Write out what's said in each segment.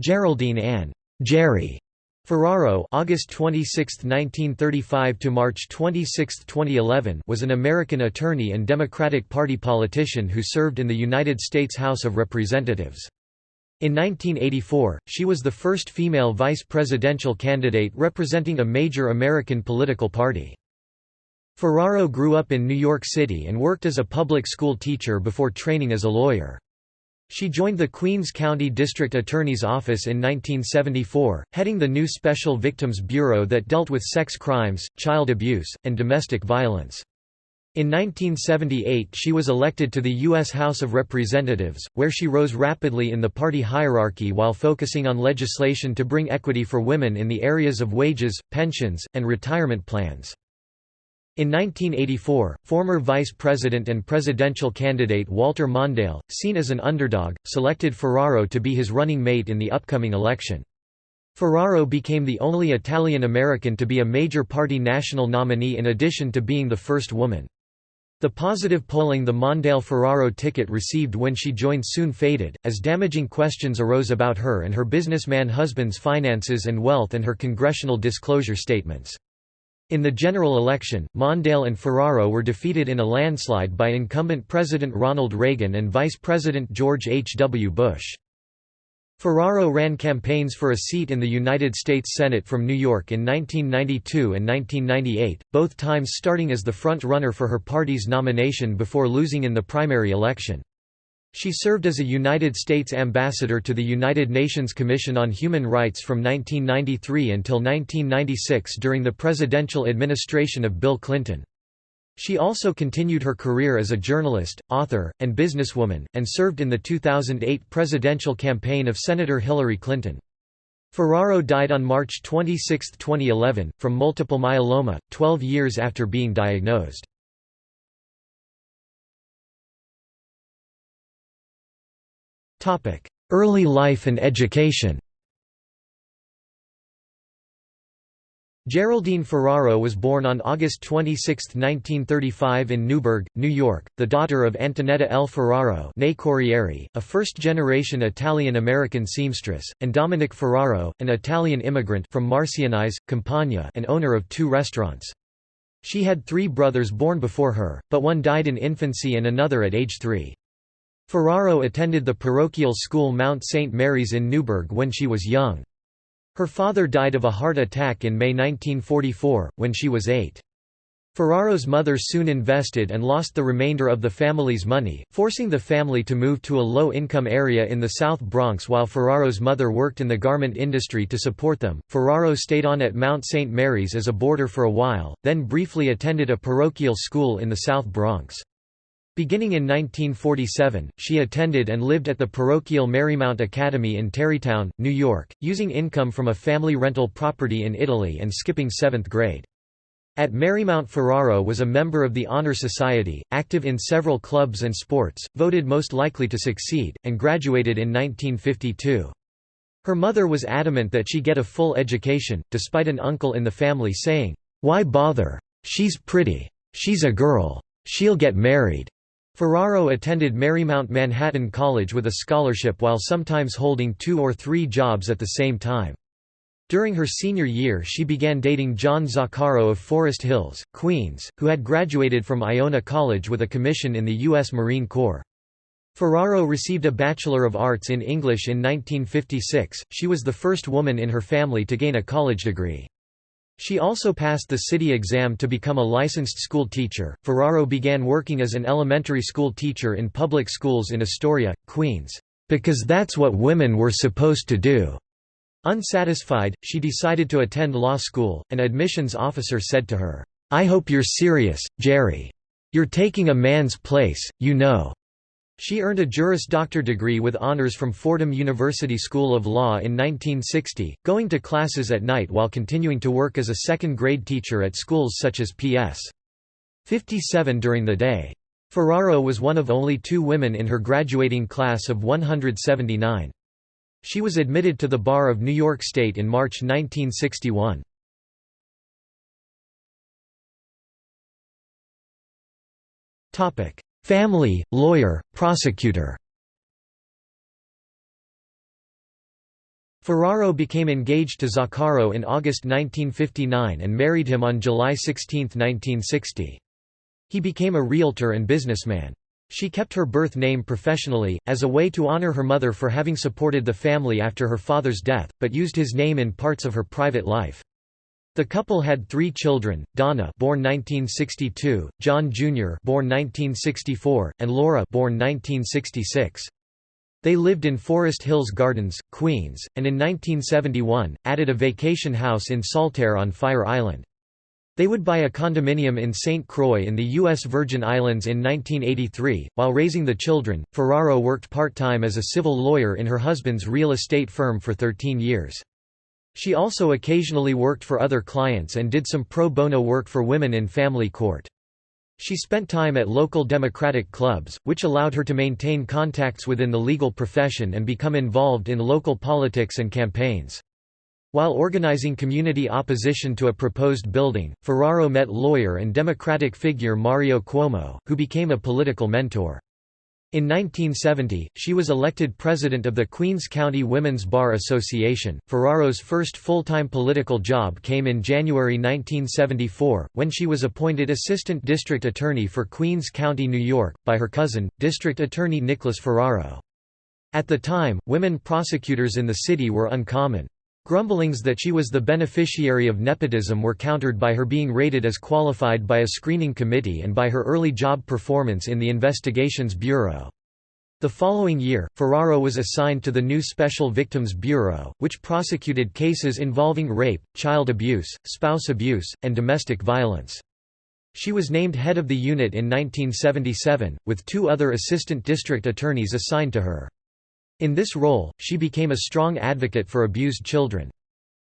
Geraldine Ann Jerry Ferraro August 26, 1935 to March 26, 2011 was an American attorney and Democratic Party politician who served in the United States House of Representatives. In 1984, she was the first female vice presidential candidate representing a major American political party. Ferraro grew up in New York City and worked as a public school teacher before training as a lawyer. She joined the Queens County District Attorney's Office in 1974, heading the new Special Victims Bureau that dealt with sex crimes, child abuse, and domestic violence. In 1978 she was elected to the U.S. House of Representatives, where she rose rapidly in the party hierarchy while focusing on legislation to bring equity for women in the areas of wages, pensions, and retirement plans. In 1984, former Vice President and presidential candidate Walter Mondale, seen as an underdog, selected Ferraro to be his running mate in the upcoming election. Ferraro became the only Italian-American to be a major party national nominee in addition to being the first woman. The positive polling the Mondale-Ferraro ticket received when she joined soon faded, as damaging questions arose about her and her businessman husband's finances and wealth and her congressional disclosure statements. In the general election, Mondale and Ferraro were defeated in a landslide by incumbent President Ronald Reagan and Vice President George H. W. Bush. Ferraro ran campaigns for a seat in the United States Senate from New York in 1992 and 1998, both times starting as the front-runner for her party's nomination before losing in the primary election. She served as a United States ambassador to the United Nations Commission on Human Rights from 1993 until 1996 during the presidential administration of Bill Clinton. She also continued her career as a journalist, author, and businesswoman, and served in the 2008 presidential campaign of Senator Hillary Clinton. Ferraro died on March 26, 2011, from multiple myeloma, 12 years after being diagnosed. Early life and education Geraldine Ferraro was born on August 26, 1935 in Newburgh, New York, the daughter of Antonetta L. Ferraro Corrieri, a first-generation Italian-American seamstress, and Dominic Ferraro, an Italian immigrant from Marcianise, Campania and owner of two restaurants. She had three brothers born before her, but one died in infancy and another at age three. Ferraro attended the parochial school Mount St. Mary's in Newburgh when she was young. Her father died of a heart attack in May 1944, when she was eight. Ferraro's mother soon invested and lost the remainder of the family's money, forcing the family to move to a low-income area in the South Bronx while Ferraro's mother worked in the garment industry to support them. Ferraro stayed on at Mount St. Mary's as a boarder for a while, then briefly attended a parochial school in the South Bronx. Beginning in 1947, she attended and lived at the parochial Marymount Academy in Tarrytown, New York, using income from a family rental property in Italy and skipping seventh grade. At Marymount Ferraro was a member of the Honor Society, active in several clubs and sports, voted most likely to succeed, and graduated in 1952. Her mother was adamant that she get a full education, despite an uncle in the family saying, "'Why bother? She's pretty. She's a girl. She'll get married.' Ferraro attended Marymount Manhattan College with a scholarship while sometimes holding two or three jobs at the same time. During her senior year she began dating John Zaccaro of Forest Hills, Queens, who had graduated from Iona College with a commission in the U.S. Marine Corps. Ferraro received a Bachelor of Arts in English in 1956, she was the first woman in her family to gain a college degree. She also passed the city exam to become a licensed school teacher. Ferraro began working as an elementary school teacher in public schools in Astoria, Queens, because that's what women were supposed to do. Unsatisfied, she decided to attend law school. An admissions officer said to her, I hope you're serious, Jerry. You're taking a man's place, you know. She earned a Juris Doctor degree with honors from Fordham University School of Law in 1960, going to classes at night while continuing to work as a second-grade teacher at schools such as P.S. 57 during the day. Ferraro was one of only two women in her graduating class of 179. She was admitted to the Bar of New York State in March 1961. Family, lawyer, prosecutor Ferraro became engaged to Zaccaro in August 1959 and married him on July 16, 1960. He became a realtor and businessman. She kept her birth name professionally, as a way to honor her mother for having supported the family after her father's death, but used his name in parts of her private life. The couple had three children, Donna born 1962, John Jr. born 1964, and Laura born 1966. They lived in Forest Hills Gardens, Queens, and in 1971, added a vacation house in Saltaire on Fire Island. They would buy a condominium in St. Croix in the U.S. Virgin Islands in 1983. While raising the children, Ferraro worked part time as a civil lawyer in her husband's real estate firm for 13 years. She also occasionally worked for other clients and did some pro bono work for women in family court. She spent time at local Democratic clubs, which allowed her to maintain contacts within the legal profession and become involved in local politics and campaigns. While organizing community opposition to a proposed building, Ferraro met lawyer and Democratic figure Mario Cuomo, who became a political mentor. In 1970, she was elected president of the Queens County Women's Bar Association. Ferraro's first full time political job came in January 1974, when she was appointed Assistant District Attorney for Queens County, New York, by her cousin, District Attorney Nicholas Ferraro. At the time, women prosecutors in the city were uncommon. Grumblings that she was the beneficiary of nepotism were countered by her being rated as qualified by a screening committee and by her early job performance in the Investigations Bureau. The following year, Ferraro was assigned to the new Special Victims Bureau, which prosecuted cases involving rape, child abuse, spouse abuse, and domestic violence. She was named head of the unit in 1977, with two other assistant district attorneys assigned to her. In this role, she became a strong advocate for abused children.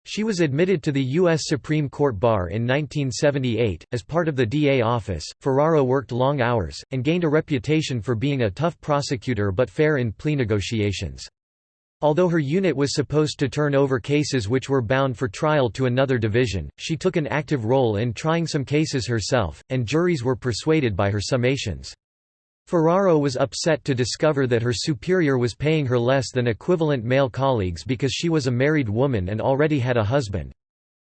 She was admitted to the U.S. Supreme Court bar in 1978. As part of the DA office, Ferraro worked long hours, and gained a reputation for being a tough prosecutor but fair in plea negotiations. Although her unit was supposed to turn over cases which were bound for trial to another division, she took an active role in trying some cases herself, and juries were persuaded by her summations. Ferraro was upset to discover that her superior was paying her less than equivalent male colleagues because she was a married woman and already had a husband.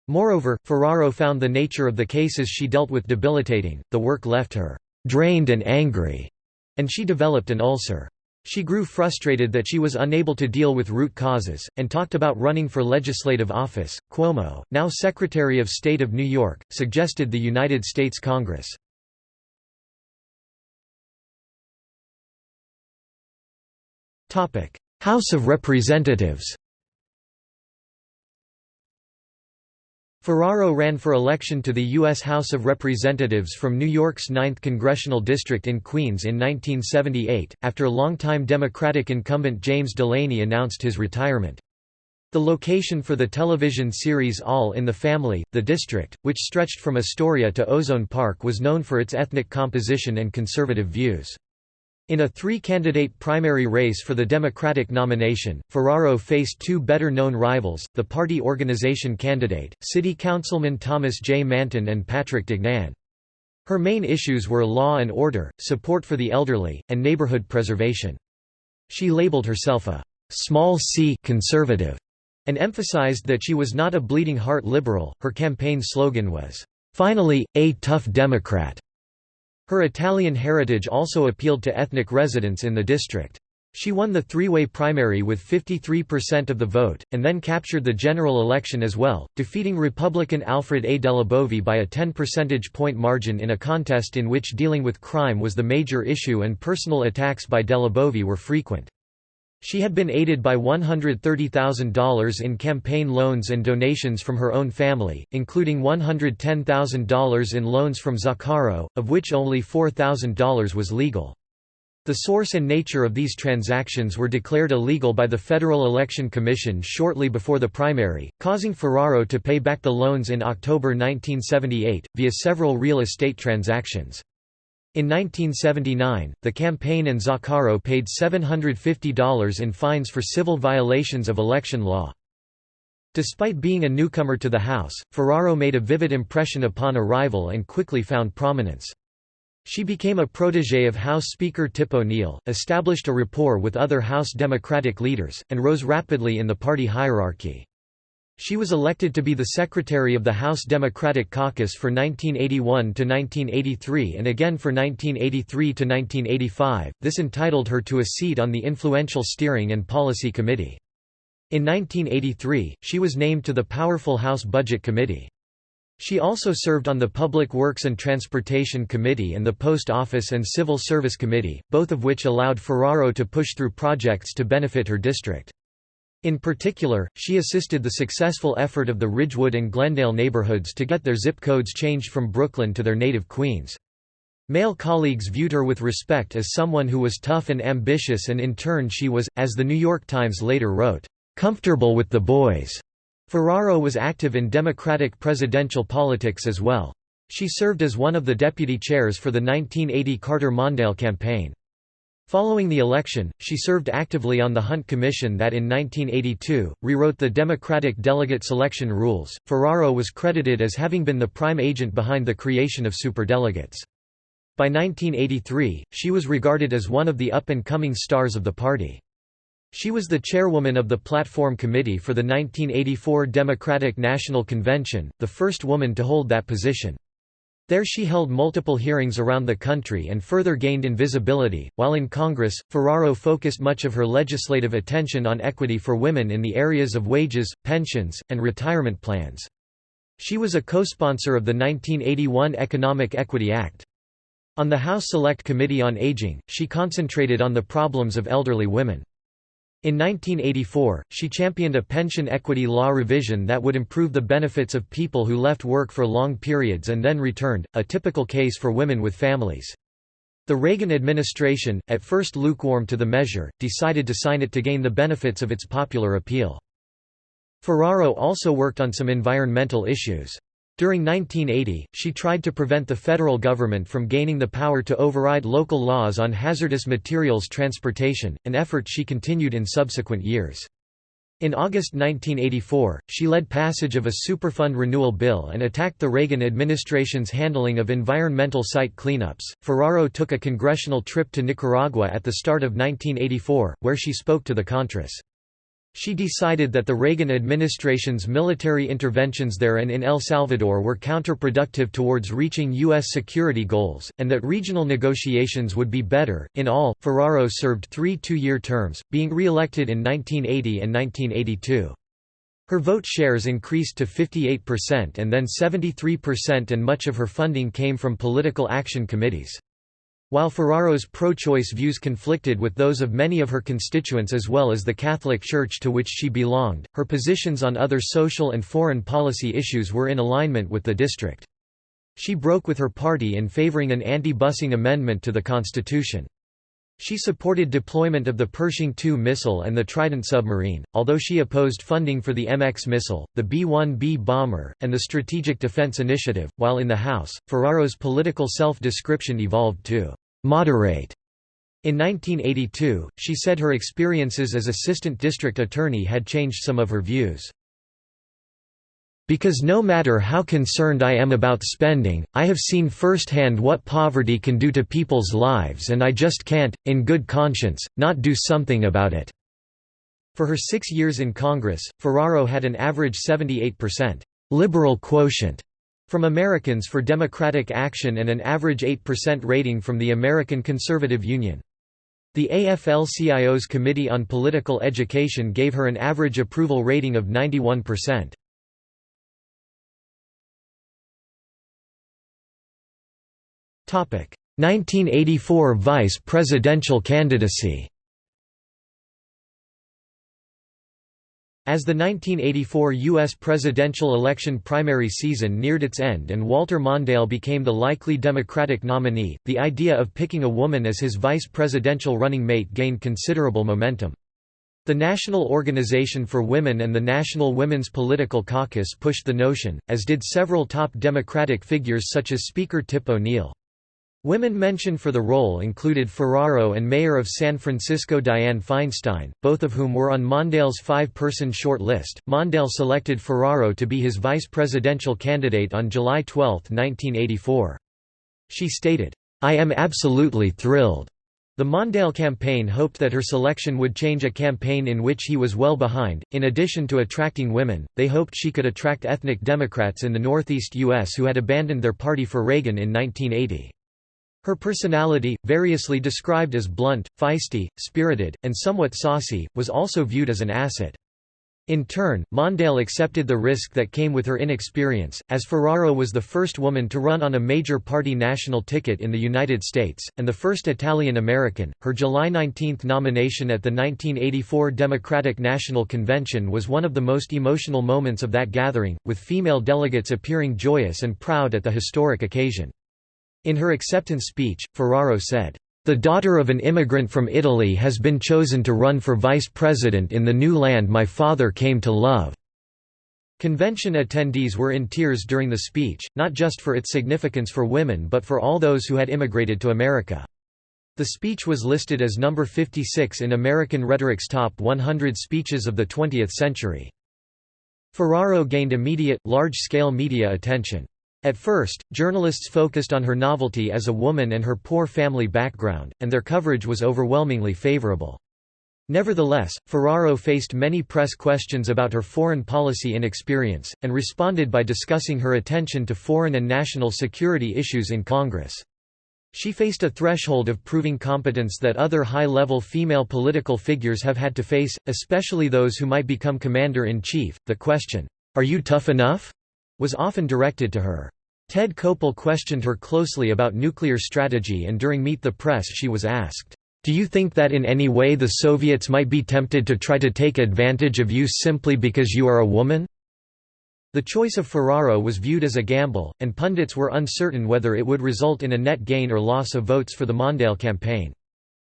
Moreover, Ferraro found the nature of the cases she dealt with debilitating, the work left her drained and angry, and she developed an ulcer. She grew frustrated that she was unable to deal with root causes, and talked about running for legislative office. Cuomo, now Secretary of State of New York, suggested the United States Congress House of Representatives Ferraro ran for election to the U.S. House of Representatives from New York's 9th Congressional District in Queens in 1978, after longtime Democratic incumbent James Delaney announced his retirement. The location for the television series All in the Family, the district, which stretched from Astoria to Ozone Park was known for its ethnic composition and conservative views. In a three-candidate primary race for the Democratic nomination, Ferraro faced two better-known rivals, the party organization candidate, City Councilman Thomas J. Manton and Patrick Dignan. Her main issues were law and order, support for the elderly, and neighborhood preservation. She labeled herself a «small c conservative» and emphasized that she was not a bleeding heart liberal. Her campaign slogan was, "'Finally, a tough Democrat'". Her Italian heritage also appealed to ethnic residents in the district. She won the three-way primary with 53% of the vote, and then captured the general election as well, defeating Republican Alfred A. DelliBovi by a 10 percentage point margin in a contest in which dealing with crime was the major issue and personal attacks by DelliBovi were frequent. She had been aided by $130,000 in campaign loans and donations from her own family, including $110,000 in loans from Zaccaro, of which only $4,000 was legal. The source and nature of these transactions were declared illegal by the Federal Election Commission shortly before the primary, causing Ferraro to pay back the loans in October 1978, via several real estate transactions. In 1979, the campaign and Zaccaro paid $750 in fines for civil violations of election law. Despite being a newcomer to the House, Ferraro made a vivid impression upon arrival and quickly found prominence. She became a protégé of House Speaker Tip O'Neill, established a rapport with other House Democratic leaders, and rose rapidly in the party hierarchy. She was elected to be the secretary of the House Democratic Caucus for 1981 to 1983 and again for 1983 to 1985. This entitled her to a seat on the influential Steering and Policy Committee. In 1983, she was named to the powerful House Budget Committee. She also served on the Public Works and Transportation Committee and the Post Office and Civil Service Committee, both of which allowed Ferraro to push through projects to benefit her district. In particular, she assisted the successful effort of the Ridgewood and Glendale neighborhoods to get their zip codes changed from Brooklyn to their native Queens. Male colleagues viewed her with respect as someone who was tough and ambitious and in turn she was, as the New York Times later wrote, "...comfortable with the boys." Ferraro was active in Democratic presidential politics as well. She served as one of the deputy chairs for the 1980 Carter-Mondale campaign. Following the election, she served actively on the Hunt Commission that in 1982, rewrote the Democratic delegate selection rules. Ferraro was credited as having been the prime agent behind the creation of superdelegates. By 1983, she was regarded as one of the up-and-coming stars of the party. She was the chairwoman of the Platform Committee for the 1984 Democratic National Convention, the first woman to hold that position. There she held multiple hearings around the country and further gained in visibility. While in Congress, Ferraro focused much of her legislative attention on equity for women in the areas of wages, pensions, and retirement plans. She was a co-sponsor of the 1981 Economic Equity Act. On the House Select Committee on Aging, she concentrated on the problems of elderly women. In 1984, she championed a pension equity law revision that would improve the benefits of people who left work for long periods and then returned, a typical case for women with families. The Reagan administration, at first lukewarm to the measure, decided to sign it to gain the benefits of its popular appeal. Ferraro also worked on some environmental issues. During 1980, she tried to prevent the federal government from gaining the power to override local laws on hazardous materials transportation, an effort she continued in subsequent years. In August 1984, she led passage of a Superfund renewal bill and attacked the Reagan administration's handling of environmental site cleanups. Ferraro took a congressional trip to Nicaragua at the start of 1984, where she spoke to the Contras. She decided that the Reagan administration's military interventions there and in El Salvador were counterproductive towards reaching U.S. security goals, and that regional negotiations would be better. In all, Ferraro served three two year terms, being re elected in 1980 and 1982. Her vote shares increased to 58% and then 73%, and much of her funding came from political action committees. While Ferraro's pro-choice views conflicted with those of many of her constituents as well as the Catholic Church to which she belonged, her positions on other social and foreign policy issues were in alignment with the district. She broke with her party in favoring an anti-busing amendment to the constitution. She supported deployment of the Pershing II missile and the Trident submarine, although she opposed funding for the MX missile, the B-1B bomber, and the Strategic Defense Initiative. While in the House, Ferraro's political self-description evolved to moderate. In 1982, she said her experiences as assistant district attorney had changed some of her views. Because no matter how concerned I am about spending, I have seen firsthand what poverty can do to people's lives and I just can't, in good conscience, not do something about it." For her six years in Congress, Ferraro had an average 78% «liberal quotient» from Americans for Democratic Action and an average 8% rating from the American Conservative Union. The AFL-CIO's Committee on Political Education gave her an average approval rating of 91%. 1984 vice presidential candidacy As the 1984 U.S. presidential election primary season neared its end and Walter Mondale became the likely Democratic nominee, the idea of picking a woman as his vice presidential running mate gained considerable momentum. The National Organization for Women and the National Women's Political Caucus pushed the notion, as did several top Democratic figures such as Speaker Tip O'Neill. Women mentioned for the role included Ferraro and Mayor of San Francisco Dianne Feinstein, both of whom were on Mondale's five-person short list. Mondale selected Ferraro to be his vice presidential candidate on July 12, 1984. She stated, "'I am absolutely thrilled." The Mondale campaign hoped that her selection would change a campaign in which he was well behind. In addition to attracting women, they hoped she could attract ethnic Democrats in the Northeast U.S. who had abandoned their party for Reagan in 1980. Her personality, variously described as blunt, feisty, spirited, and somewhat saucy, was also viewed as an asset. In turn, Mondale accepted the risk that came with her inexperience, as Ferraro was the first woman to run on a major party national ticket in the United States, and the first Italian-American. Her July 19 nomination at the 1984 Democratic National Convention was one of the most emotional moments of that gathering, with female delegates appearing joyous and proud at the historic occasion. In her acceptance speech, Ferraro said, the daughter of an immigrant from Italy has been chosen to run for vice president in the new land my father came to love." Convention attendees were in tears during the speech, not just for its significance for women but for all those who had immigrated to America. The speech was listed as number 56 in American Rhetoric's Top 100 Speeches of the 20th Century. Ferraro gained immediate, large-scale media attention. At first, journalists focused on her novelty as a woman and her poor family background, and their coverage was overwhelmingly favorable. Nevertheless, Ferraro faced many press questions about her foreign policy inexperience, and responded by discussing her attention to foreign and national security issues in Congress. She faced a threshold of proving competence that other high-level female political figures have had to face, especially those who might become commander-in-chief. The question, "'Are you tough enough?' was often directed to her. Ted Koppel questioned her closely about nuclear strategy and during Meet the Press she was asked, "'Do you think that in any way the Soviets might be tempted to try to take advantage of you simply because you are a woman?' The choice of Ferraro was viewed as a gamble, and pundits were uncertain whether it would result in a net gain or loss of votes for the Mondale campaign.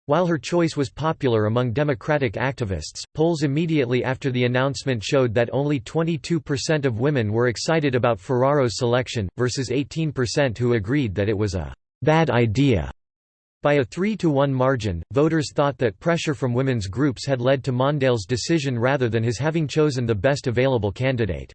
While her choice was popular among Democratic activists, polls immediately after the announcement showed that only 22% of women were excited about Ferraro's selection, versus 18% who agreed that it was a «bad idea». By a 3 to 1 margin, voters thought that pressure from women's groups had led to Mondale's decision rather than his having chosen the best available candidate.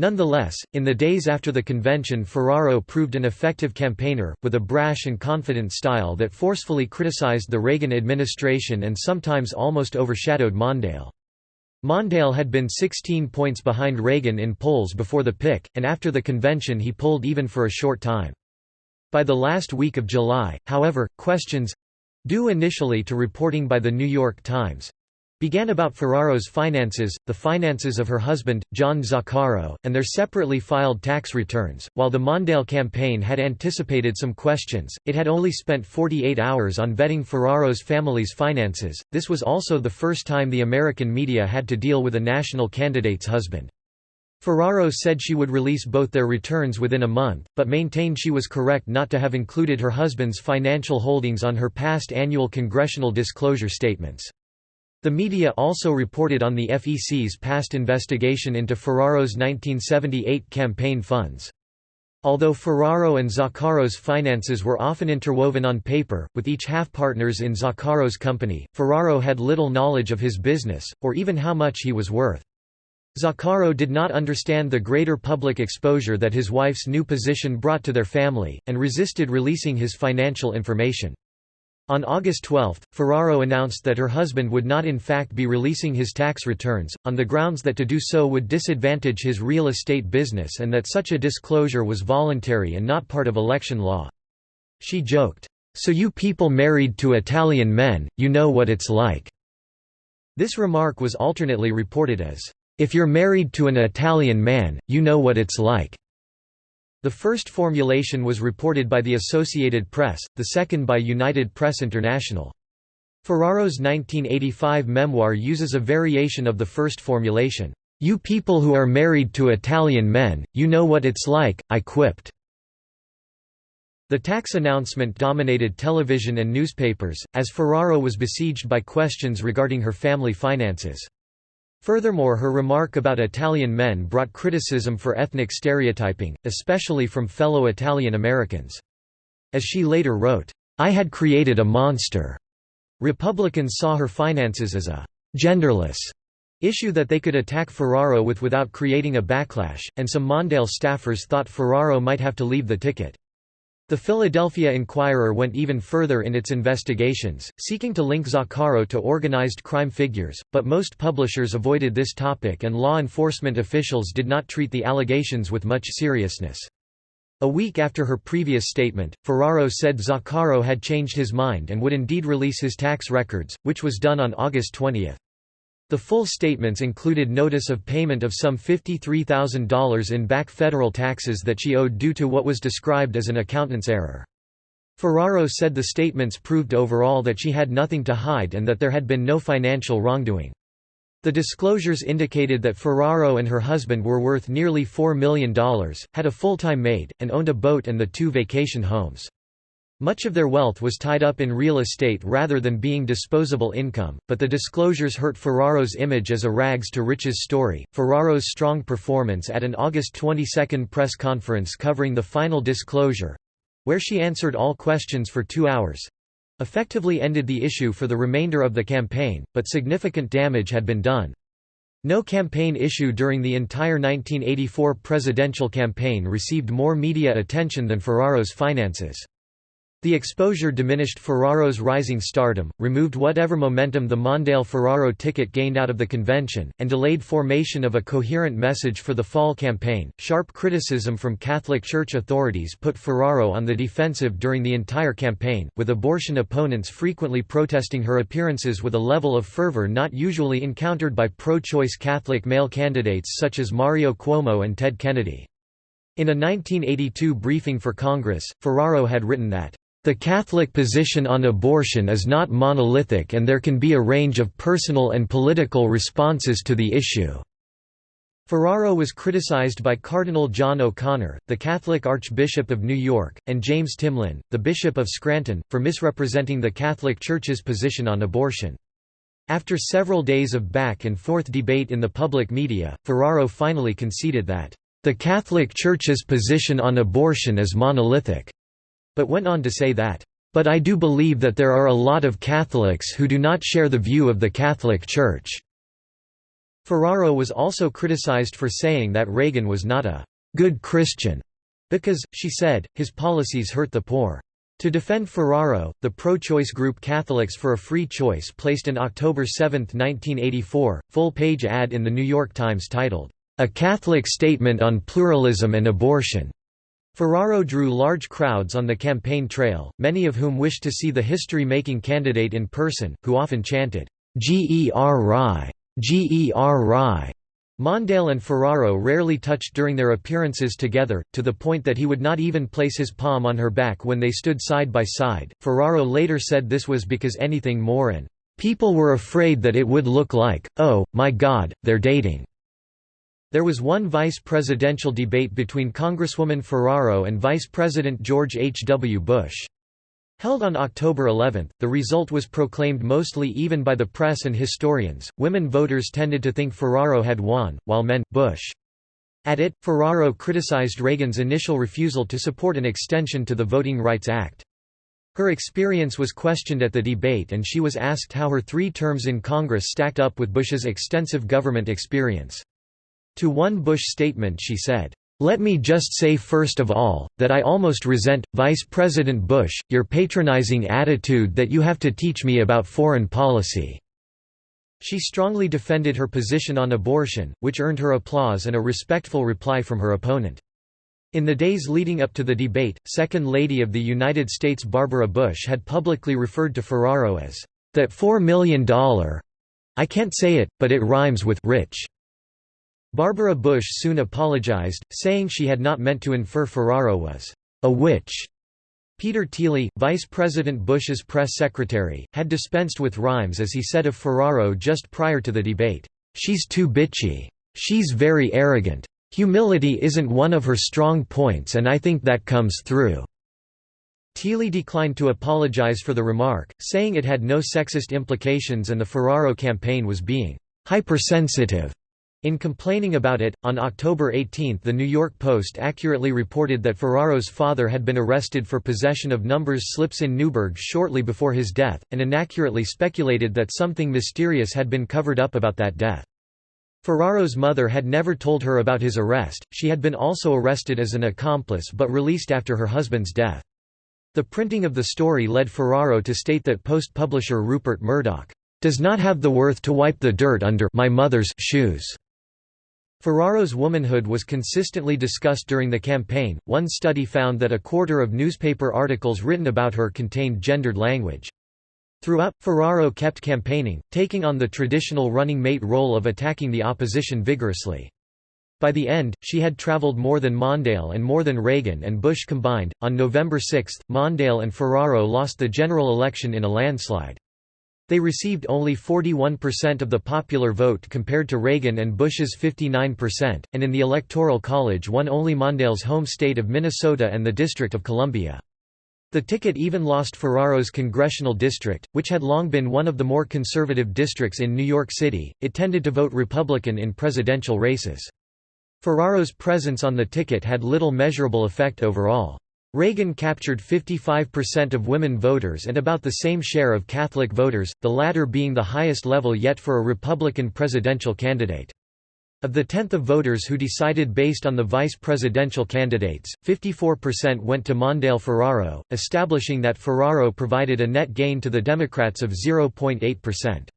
Nonetheless, in the days after the convention Ferraro proved an effective campaigner, with a brash and confident style that forcefully criticized the Reagan administration and sometimes almost overshadowed Mondale. Mondale had been 16 points behind Reagan in polls before the pick, and after the convention he pulled even for a short time. By the last week of July, however, questions—due initially to reporting by The New York Times, began about Ferraro's finances, the finances of her husband, John Zaccaro, and their separately filed tax returns. While the Mondale campaign had anticipated some questions, it had only spent 48 hours on vetting Ferraro's family's finances. This was also the first time the American media had to deal with a national candidate's husband. Ferraro said she would release both their returns within a month, but maintained she was correct not to have included her husband's financial holdings on her past annual congressional disclosure statements. The media also reported on the FEC's past investigation into Ferraro's 1978 campaign funds. Although Ferraro and Zaccaro's finances were often interwoven on paper, with each half-partners in Zaccaro's company, Ferraro had little knowledge of his business, or even how much he was worth. Zaccaro did not understand the greater public exposure that his wife's new position brought to their family, and resisted releasing his financial information. On August 12, Ferraro announced that her husband would not in fact be releasing his tax returns, on the grounds that to do so would disadvantage his real estate business and that such a disclosure was voluntary and not part of election law. She joked, "'So you people married to Italian men, you know what it's like." This remark was alternately reported as, "'If you're married to an Italian man, you know what it's like.'" The first formulation was reported by the Associated Press, the second by United Press International. Ferraro's 1985 memoir uses a variation of the first formulation. "'You people who are married to Italian men, you know what it's like,' I quipped." The tax announcement dominated television and newspapers, as Ferraro was besieged by questions regarding her family finances. Furthermore her remark about Italian men brought criticism for ethnic stereotyping, especially from fellow Italian Americans. As she later wrote, "'I had created a monster'." Republicans saw her finances as a «genderless» issue that they could attack Ferraro with without creating a backlash, and some Mondale staffers thought Ferraro might have to leave the ticket. The Philadelphia Inquirer went even further in its investigations, seeking to link Zaccaro to organized crime figures, but most publishers avoided this topic and law enforcement officials did not treat the allegations with much seriousness. A week after her previous statement, Ferraro said Zaccaro had changed his mind and would indeed release his tax records, which was done on August 20. The full statements included notice of payment of some $53,000 in back federal taxes that she owed due to what was described as an accountant's error. Ferraro said the statements proved overall that she had nothing to hide and that there had been no financial wrongdoing. The disclosures indicated that Ferraro and her husband were worth nearly $4 million, had a full-time maid, and owned a boat and the two vacation homes. Much of their wealth was tied up in real estate rather than being disposable income, but the disclosures hurt Ferraro's image as a rags to riches story. Ferraro's strong performance at an August 22 press conference covering the final disclosure where she answered all questions for two hours effectively ended the issue for the remainder of the campaign, but significant damage had been done. No campaign issue during the entire 1984 presidential campaign received more media attention than Ferraro's finances. The exposure diminished Ferraro's rising stardom, removed whatever momentum the Mondale-Ferraro ticket gained out of the convention, and delayed formation of a coherent message for the fall campaign. Sharp criticism from Catholic Church authorities put Ferraro on the defensive during the entire campaign, with abortion opponents frequently protesting her appearances with a level of fervor not usually encountered by pro-choice Catholic male candidates such as Mario Cuomo and Ted Kennedy. In a 1982 briefing for Congress, Ferraro had written that the Catholic position on abortion is not monolithic and there can be a range of personal and political responses to the issue." Ferraro was criticized by Cardinal John O'Connor, the Catholic Archbishop of New York, and James Timlin, the Bishop of Scranton, for misrepresenting the Catholic Church's position on abortion. After several days of back-and-forth debate in the public media, Ferraro finally conceded that, "...the Catholic Church's position on abortion is monolithic." But went on to say that, "...but I do believe that there are a lot of Catholics who do not share the view of the Catholic Church." Ferraro was also criticized for saying that Reagan was not a «good Christian» because, she said, his policies hurt the poor. To defend Ferraro, the pro-choice group Catholics for a Free Choice placed an October 7, 1984, full-page ad in The New York Times titled, "'A Catholic Statement on Pluralism and Abortion' Ferraro drew large crowds on the campaign trail, many of whom wished to see the history-making candidate in person, who often chanted, "'G.E.R. Rye! G.E.R. Mondale and Ferraro rarely touched during their appearances together, to the point that he would not even place his palm on her back when they stood side by side. Ferraro later said this was because anything more and people were afraid that it would look like, oh, my God, they're dating. There was one vice presidential debate between Congresswoman Ferraro and Vice President George H. W. Bush. Held on October 11, the result was proclaimed mostly even by the press and historians. Women voters tended to think Ferraro had won, while men, Bush. At it, Ferraro criticized Reagan's initial refusal to support an extension to the Voting Rights Act. Her experience was questioned at the debate and she was asked how her three terms in Congress stacked up with Bush's extensive government experience. To one Bush statement she said, "'Let me just say first of all, that I almost resent, Vice President Bush, your patronizing attitude that you have to teach me about foreign policy." She strongly defended her position on abortion, which earned her applause and a respectful reply from her opponent. In the days leading up to the debate, Second Lady of the United States Barbara Bush had publicly referred to Ferraro as, "...that $4 million I can't say it, but it rhymes with rich." Barbara Bush soon apologized, saying she had not meant to infer Ferraro was a witch. Peter Teeley, Vice President Bush's press secretary, had dispensed with rhymes as he said of Ferraro just prior to the debate, "'She's too bitchy. She's very arrogant. Humility isn't one of her strong points and I think that comes through." Teeley declined to apologize for the remark, saying it had no sexist implications and the Ferraro campaign was being hypersensitive in complaining about it, on October 18 The New York Post accurately reported that Ferraro's father had been arrested for possession of numbers slips in Newburgh shortly before his death, and inaccurately speculated that something mysterious had been covered up about that death. Ferraro's mother had never told her about his arrest, she had been also arrested as an accomplice but released after her husband's death. The printing of the story led Ferraro to state that Post publisher Rupert Murdoch, "...does not have the worth to wipe the dirt under my mother's shoes." Ferraro's womanhood was consistently discussed during the campaign. One study found that a quarter of newspaper articles written about her contained gendered language. Throughout, Ferraro kept campaigning, taking on the traditional running mate role of attacking the opposition vigorously. By the end, she had traveled more than Mondale and more than Reagan and Bush combined. On November 6, Mondale and Ferraro lost the general election in a landslide. They received only 41% of the popular vote compared to Reagan and Bush's 59%, and in the Electoral College won only Mondale's home state of Minnesota and the District of Columbia. The ticket even lost Ferraro's congressional district, which had long been one of the more conservative districts in New York City. It tended to vote Republican in presidential races. Ferraro's presence on the ticket had little measurable effect overall. Reagan captured 55% of women voters and about the same share of Catholic voters, the latter being the highest level yet for a Republican presidential candidate. Of the tenth of voters who decided based on the vice presidential candidates, 54% went to Mondale Ferraro, establishing that Ferraro provided a net gain to the Democrats of 0.8%.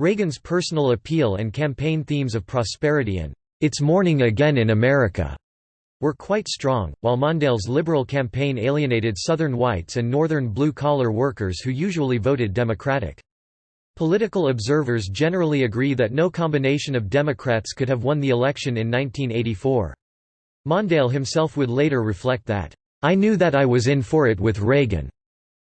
Reagan's personal appeal and campaign themes of prosperity and "'It's Morning Again in America' were quite strong, while Mondale's liberal campaign alienated Southern whites and Northern blue-collar workers who usually voted Democratic. Political observers generally agree that no combination of Democrats could have won the election in 1984. Mondale himself would later reflect that, "...I knew that I was in for it with Reagan."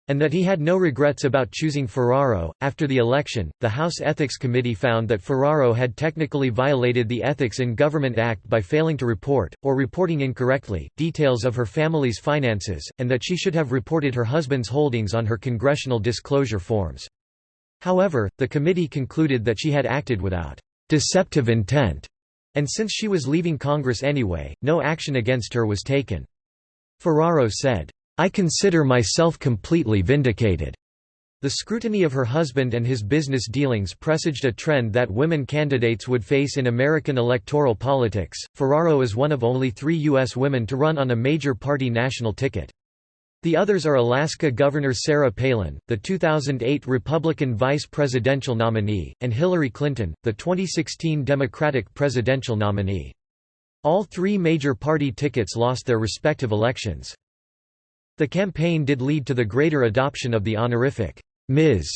And that he had no regrets about choosing Ferraro. After the election, the House Ethics Committee found that Ferraro had technically violated the Ethics in Government Act by failing to report, or reporting incorrectly, details of her family's finances, and that she should have reported her husband's holdings on her congressional disclosure forms. However, the committee concluded that she had acted without deceptive intent, and since she was leaving Congress anyway, no action against her was taken. Ferraro said, I consider myself completely vindicated. The scrutiny of her husband and his business dealings presaged a trend that women candidates would face in American electoral politics. Ferraro is one of only three U.S. women to run on a major party national ticket. The others are Alaska Governor Sarah Palin, the 2008 Republican vice presidential nominee, and Hillary Clinton, the 2016 Democratic presidential nominee. All three major party tickets lost their respective elections. The campaign did lead to the greater adoption of the honorific, Ms.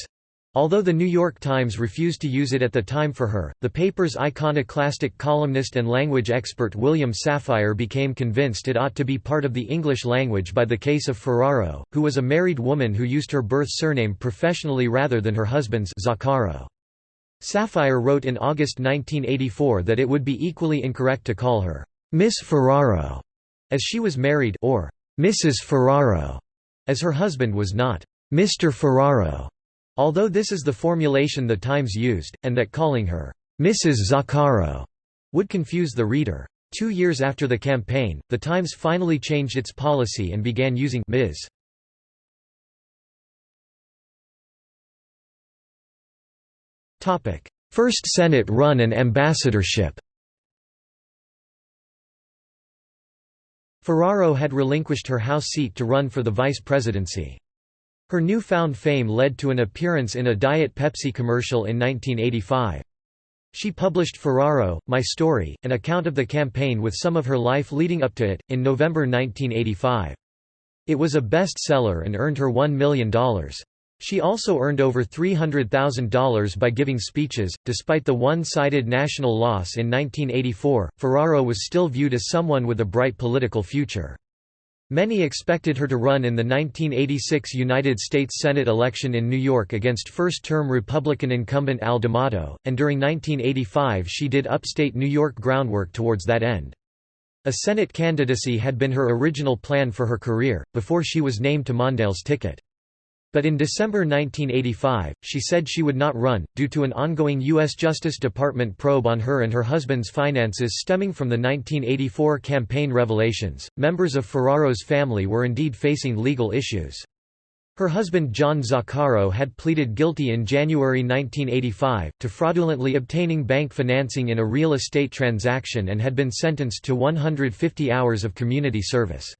Although the New York Times refused to use it at the time for her, the paper's iconoclastic columnist and language expert William Safire became convinced it ought to be part of the English language by the case of Ferraro, who was a married woman who used her birth surname professionally rather than her husband's Zaccaro. Safire wrote in August 1984 that it would be equally incorrect to call her Miss Ferraro, as she was married or Mrs. Ferraro, as her husband was not Mr. Ferraro. Although this is the formulation the Times used, and that calling her, Mrs. Zaccaro, would confuse the reader. Two years after the campaign, the Times finally changed its policy and began using Ms. First Senate run and ambassadorship Ferraro had relinquished her House seat to run for the vice presidency. Her newfound fame led to an appearance in a Diet Pepsi commercial in 1985. She published Ferraro, My Story, an account of the campaign with some of her life leading up to it, in November 1985. It was a bestseller and earned her $1 million. She also earned over $300,000 by giving speeches. Despite the one sided national loss in 1984, Ferraro was still viewed as someone with a bright political future. Many expected her to run in the 1986 United States Senate election in New York against first-term Republican incumbent Al D'Amato, and during 1985 she did upstate New York groundwork towards that end. A Senate candidacy had been her original plan for her career, before she was named to Mondale's ticket. But in December 1985, she said she would not run, due to an ongoing U.S. Justice Department probe on her and her husband's finances stemming from the 1984 campaign revelations. Members of Ferraro's family were indeed facing legal issues. Her husband John Zaccaro had pleaded guilty in January 1985, to fraudulently obtaining bank financing in a real estate transaction and had been sentenced to 150 hours of community service.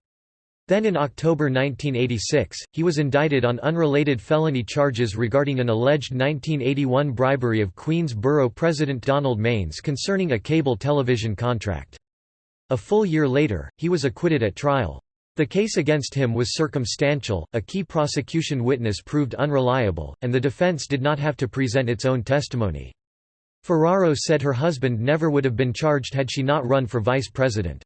Then in October 1986, he was indicted on unrelated felony charges regarding an alleged 1981 bribery of Queens Borough President Donald Manes concerning a cable television contract. A full year later, he was acquitted at trial. The case against him was circumstantial, a key prosecution witness proved unreliable, and the defense did not have to present its own testimony. Ferraro said her husband never would have been charged had she not run for vice president.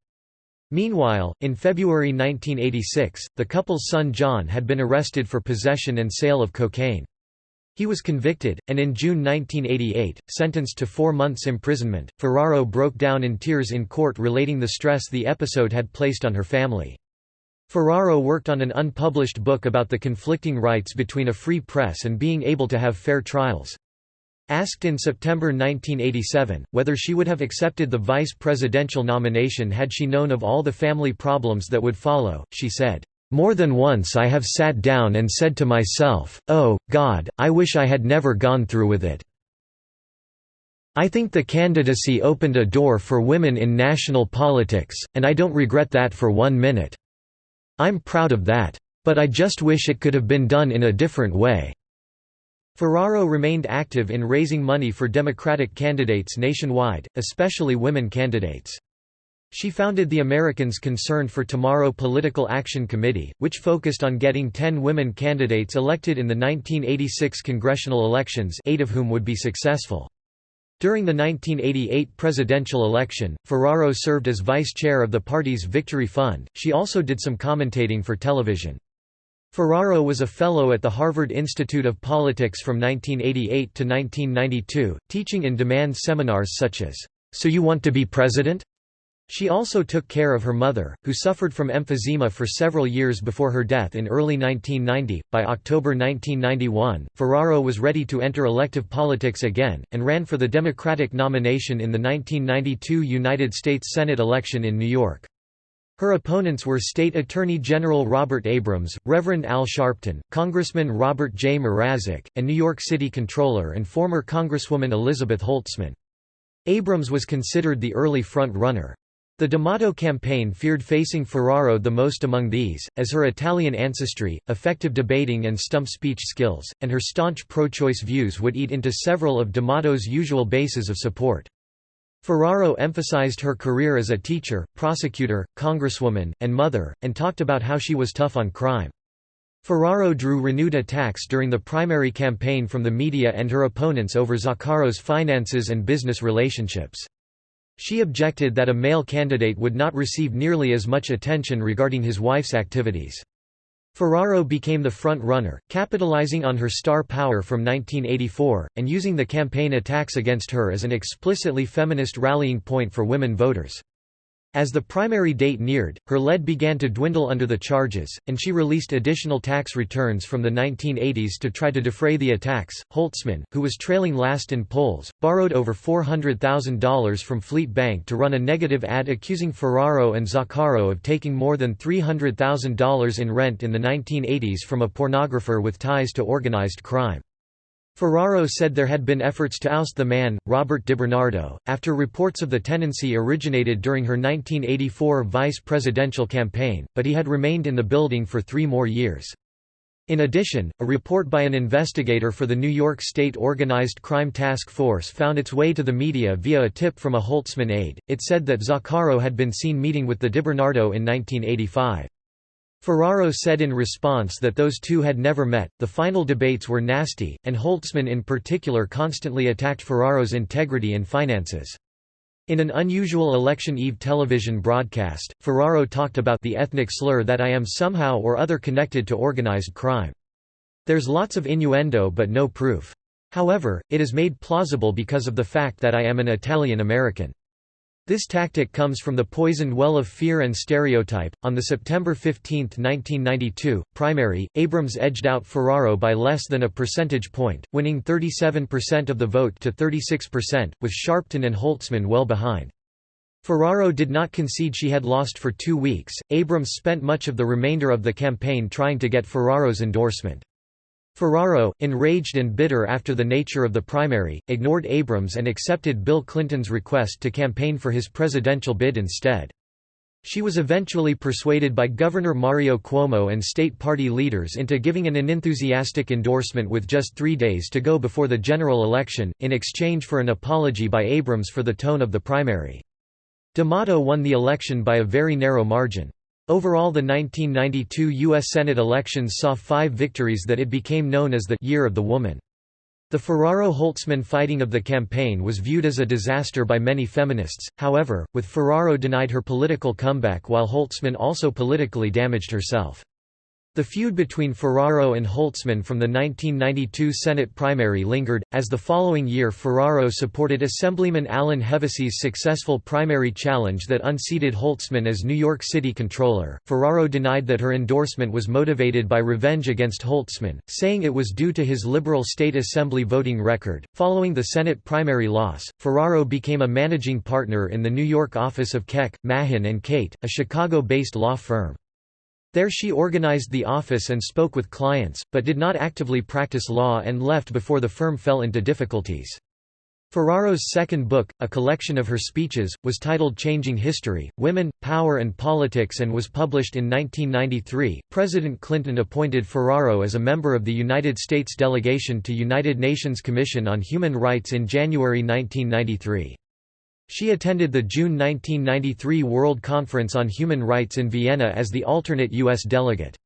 Meanwhile, in February 1986, the couple's son John had been arrested for possession and sale of cocaine. He was convicted, and in June 1988, sentenced to four months' imprisonment. Ferraro broke down in tears in court relating the stress the episode had placed on her family. Ferraro worked on an unpublished book about the conflicting rights between a free press and being able to have fair trials. Asked in September 1987, whether she would have accepted the vice presidential nomination had she known of all the family problems that would follow, she said, "...more than once I have sat down and said to myself, oh, God, I wish I had never gone through with it. I think the candidacy opened a door for women in national politics, and I don't regret that for one minute. I'm proud of that. But I just wish it could have been done in a different way." Ferraro remained active in raising money for Democratic candidates nationwide, especially women candidates. She founded the Americans Concerned for Tomorrow Political Action Committee, which focused on getting 10 women candidates elected in the 1986 congressional elections eight of whom would be successful. During the 1988 presidential election, Ferraro served as vice chair of the party's Victory Fund. She also did some commentating for television. Ferraro was a fellow at the Harvard Institute of Politics from 1988 to 1992, teaching in demand seminars such as, So You Want to Be President? She also took care of her mother, who suffered from emphysema for several years before her death in early 1990. By October 1991, Ferraro was ready to enter elective politics again, and ran for the Democratic nomination in the 1992 United States Senate election in New York. Her opponents were State Attorney General Robert Abrams, Reverend Al Sharpton, Congressman Robert J. Mrazek, and New York City Controller and former Congresswoman Elizabeth Holtzman. Abrams was considered the early front-runner. The D'Amato campaign feared facing Ferraro the most among these, as her Italian ancestry, effective debating and stump speech skills, and her staunch pro-choice views would eat into several of D'Amato's usual bases of support. Ferraro emphasized her career as a teacher, prosecutor, congresswoman, and mother, and talked about how she was tough on crime. Ferraro drew renewed attacks during the primary campaign from the media and her opponents over Zaccaro's finances and business relationships. She objected that a male candidate would not receive nearly as much attention regarding his wife's activities. Ferraro became the front-runner, capitalizing on her star power from 1984, and using the campaign attacks against her as an explicitly feminist rallying point for women voters. As the primary date neared, her lead began to dwindle under the charges, and she released additional tax returns from the 1980s to try to defray the attacks. Holtzman, who was trailing last in polls, borrowed over $400,000 from Fleet Bank to run a negative ad accusing Ferraro and Zaccaro of taking more than $300,000 in rent in the 1980s from a pornographer with ties to organized crime. Ferraro said there had been efforts to oust the man, Robert DiBernardo, after reports of the tenancy originated during her 1984 vice presidential campaign, but he had remained in the building for three more years. In addition, a report by an investigator for the New York State Organized Crime Task Force found its way to the media via a tip from a Holtzman aide. It said that Zaccaro had been seen meeting with the DiBernardo in 1985. Ferraro said in response that those two had never met, the final debates were nasty, and Holtzman in particular constantly attacked Ferraro's integrity and finances. In an unusual election eve television broadcast, Ferraro talked about the ethnic slur that I am somehow or other connected to organized crime. There's lots of innuendo but no proof. However, it is made plausible because of the fact that I am an Italian American. This tactic comes from the poisoned well of fear and stereotype. On the September 15, 1992, primary, Abrams edged out Ferraro by less than a percentage point, winning 37% of the vote to 36%, with Sharpton and Holtzman well behind. Ferraro did not concede she had lost for two weeks. Abrams spent much of the remainder of the campaign trying to get Ferraro's endorsement. Ferraro, enraged and bitter after the nature of the primary, ignored Abrams and accepted Bill Clinton's request to campaign for his presidential bid instead. She was eventually persuaded by Governor Mario Cuomo and state party leaders into giving an unenthusiastic endorsement with just three days to go before the general election, in exchange for an apology by Abrams for the tone of the primary. D'Amato won the election by a very narrow margin. Overall the 1992 U.S. Senate elections saw five victories that it became known as the «Year of the Woman». The Ferraro-Holtzman fighting of the campaign was viewed as a disaster by many feminists, however, with Ferraro denied her political comeback while Holtzman also politically damaged herself. The feud between Ferraro and Holtzman from the 1992 Senate primary lingered, as the following year Ferraro supported Assemblyman Alan Hevesi's successful primary challenge that unseated Holtzman as New York City controller. Ferraro denied that her endorsement was motivated by revenge against Holtzman, saying it was due to his liberal state assembly voting record. Following the Senate primary loss, Ferraro became a managing partner in the New York office of Keck, Mahin and Cate, a Chicago-based law firm. There she organized the office and spoke with clients, but did not actively practice law and left before the firm fell into difficulties. Ferraro's second book, a collection of her speeches, was titled Changing History, Women, Power and Politics and was published in 1993. President Clinton appointed Ferraro as a member of the United States delegation to United Nations Commission on Human Rights in January 1993. She attended the June 1993 World Conference on Human Rights in Vienna as the alternate U.S. delegate.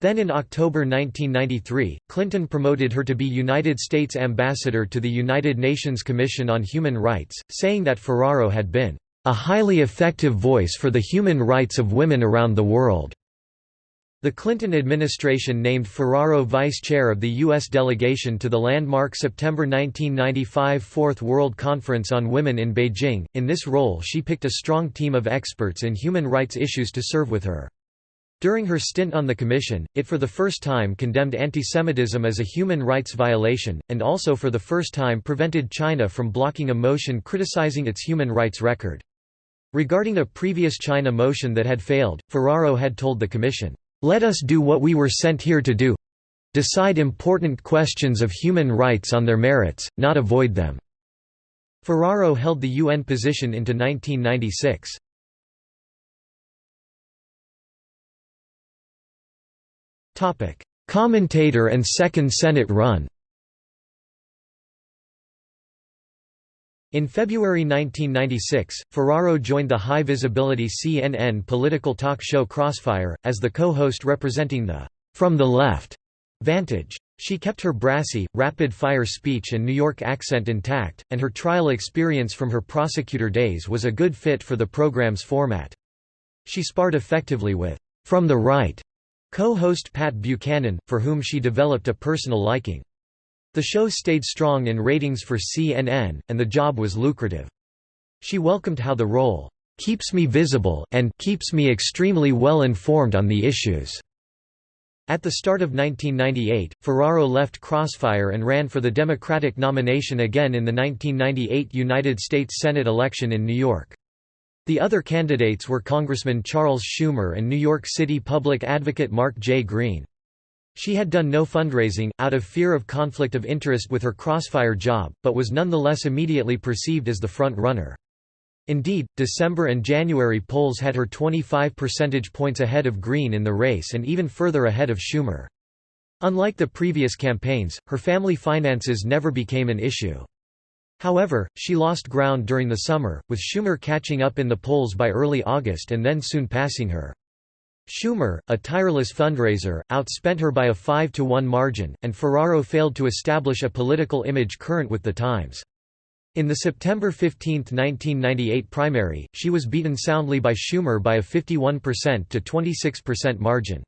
Then in October 1993, Clinton promoted her to be United States Ambassador to the United Nations Commission on Human Rights, saying that Ferraro had been a highly effective voice for the human rights of women around the world. The Clinton administration named Ferraro vice chair of the U.S. delegation to the landmark September 1995 Fourth World Conference on Women in Beijing. In this role, she picked a strong team of experts in human rights issues to serve with her. During her stint on the Commission, it for the first time condemned antisemitism as a human rights violation, and also for the first time prevented China from blocking a motion criticizing its human rights record. Regarding a previous China motion that had failed, Ferraro had told the Commission, let us do what we were sent here to do decide important questions of human rights on their merits, not avoid them." Ferraro held the UN position into 1996. Commentator and Second Senate run In February 1996, Ferraro joined the high-visibility CNN political talk show Crossfire, as the co-host representing the «From the Left» vantage. She kept her brassy, rapid-fire speech and New York accent intact, and her trial experience from her prosecutor days was a good fit for the program's format. She sparred effectively with «From the Right» co-host Pat Buchanan, for whom she developed a personal liking. The show stayed strong in ratings for CNN, and the job was lucrative. She welcomed how the role keeps me visible and keeps me extremely well informed on the issues. At the start of 1998, Ferraro left Crossfire and ran for the Democratic nomination again in the 1998 United States Senate election in New York. The other candidates were Congressman Charles Schumer and New York City public advocate Mark J. Green. She had done no fundraising, out of fear of conflict of interest with her Crossfire job, but was nonetheless immediately perceived as the front-runner. Indeed, December and January polls had her 25 percentage points ahead of Green in the race and even further ahead of Schumer. Unlike the previous campaigns, her family finances never became an issue. However, she lost ground during the summer, with Schumer catching up in the polls by early August and then soon passing her. Schumer, a tireless fundraiser, outspent her by a 5 to 1 margin, and Ferraro failed to establish a political image current with the times. In the September 15, 1998 primary, she was beaten soundly by Schumer by a 51% to 26% margin.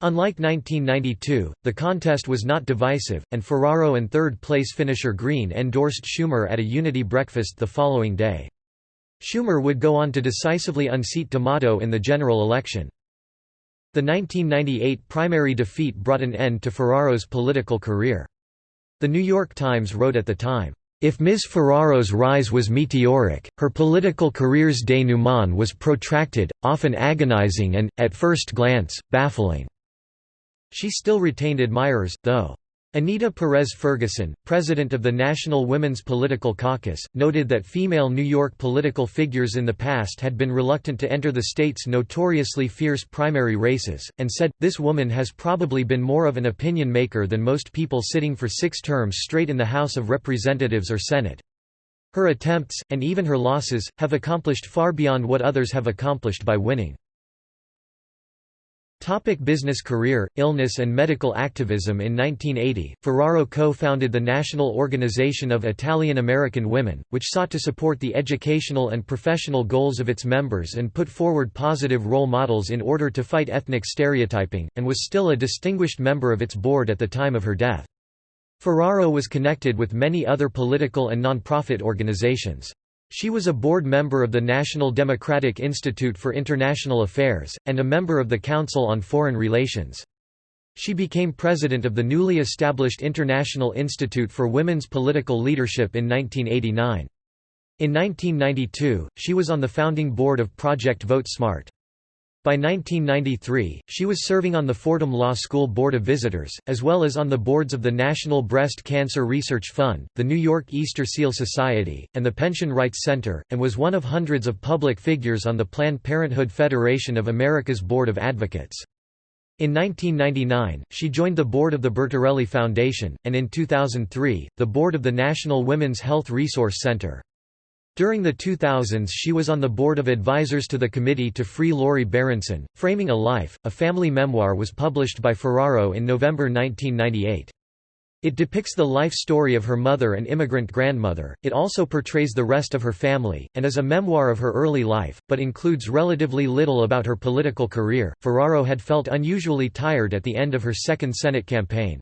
Unlike 1992, the contest was not divisive, and Ferraro and third-place finisher Green endorsed Schumer at a unity breakfast the following day. Schumer would go on to decisively unseat D'Amato in the general election. The 1998 primary defeat brought an end to Ferraro's political career. The New York Times wrote at the time, if Ms. Ferraro's rise was meteoric, her political career's denouement was protracted, often agonizing and, at first glance, baffling. She still retained admirers, though. Anita Perez Ferguson, president of the National Women's Political Caucus, noted that female New York political figures in the past had been reluctant to enter the state's notoriously fierce primary races, and said, this woman has probably been more of an opinion maker than most people sitting for six terms straight in the House of Representatives or Senate. Her attempts, and even her losses, have accomplished far beyond what others have accomplished by winning. Topic business career, illness and medical activism In 1980, Ferraro co-founded the National Organization of Italian-American Women, which sought to support the educational and professional goals of its members and put forward positive role models in order to fight ethnic stereotyping, and was still a distinguished member of its board at the time of her death. Ferraro was connected with many other political and nonprofit organizations. She was a board member of the National Democratic Institute for International Affairs, and a member of the Council on Foreign Relations. She became president of the newly established International Institute for Women's Political Leadership in 1989. In 1992, she was on the founding board of Project Vote Smart. By 1993, she was serving on the Fordham Law School Board of Visitors, as well as on the boards of the National Breast Cancer Research Fund, the New York Easter Seal Society, and the Pension Rights Center, and was one of hundreds of public figures on the Planned Parenthood Federation of America's Board of Advocates. In 1999, she joined the board of the Bertarelli Foundation, and in 2003, the board of the National Women's Health Resource Center. During the 2000s she was on the board of advisors to the Committee to Free Lori Berenson. Framing a Life, a family memoir was published by Ferraro in November 1998. It depicts the life story of her mother and immigrant grandmother, it also portrays the rest of her family, and is a memoir of her early life, but includes relatively little about her political career. Ferraro had felt unusually tired at the end of her second Senate campaign.